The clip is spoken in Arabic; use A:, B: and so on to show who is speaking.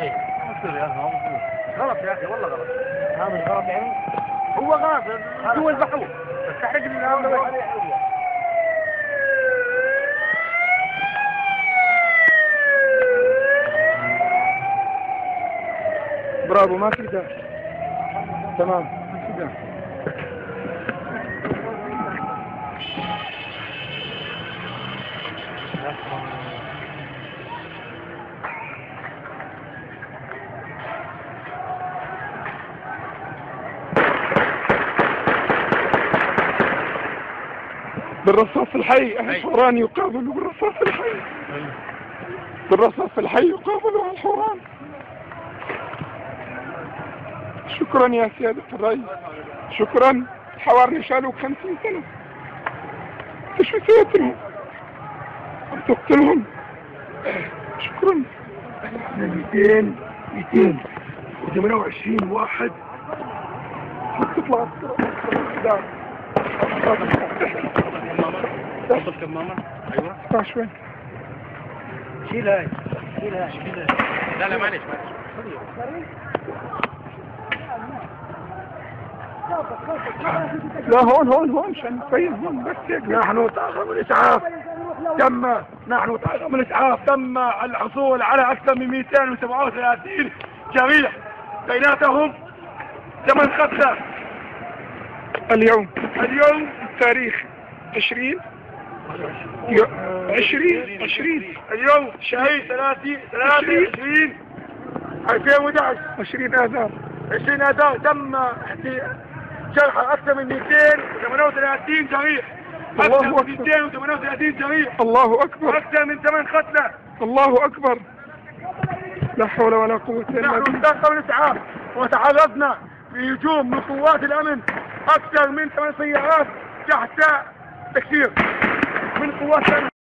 A: إيه.
B: غلط يا أخي والله غلط.
A: هذا غلط يعني؟
B: هو غلط. بس تحرق من هذا
C: برافو ما في تمام. ما في بالرصاص الحي الحوران يقابل بالرصاص الحي. بالرصاص الحي يقابل الحوران. شكرا يا سيادة الرئيس. شكرا. الحواري شالوا خمسين سنة. شو سويت لهم؟ عم تقتلهم؟ شكرا.
B: 200 228 واحد.
C: تطلع. الدار
A: وصل كمامة أيوه.
C: اسمع شوي
B: شيل هاي. شيل هاي.
A: لا لا معلش معلش.
C: لا هون هون هون عشان نبين هون بس هيك.
B: نحن طاقم الإسعاف. تم. نحن طاقم الإسعاف. تم الحصول على أكثر من 237 جريح بيناتهم ثمان قتلى
C: اليوم.
B: اليوم
C: التاريخ عشرين. يو- عشرين عشرين.
B: اليوم شهيد 30 23 2011
C: عشرين. آذار.
B: 20 أداء تم جرح أكثر من 238 جريح.
C: الله
B: أكثر من
C: أكبر.
B: 238 جريح.
C: الله أكبر.
B: وأكثر من ثمان قتلى.
C: الله أكبر. لا حول ولا قوة إلا
B: نحن
C: بالله.
B: استخدمنا الإسعاف وتعرضنا لهجوم من قوات الأمن أكثر من ثمان سيارات تحت تكسير من قوات الأمن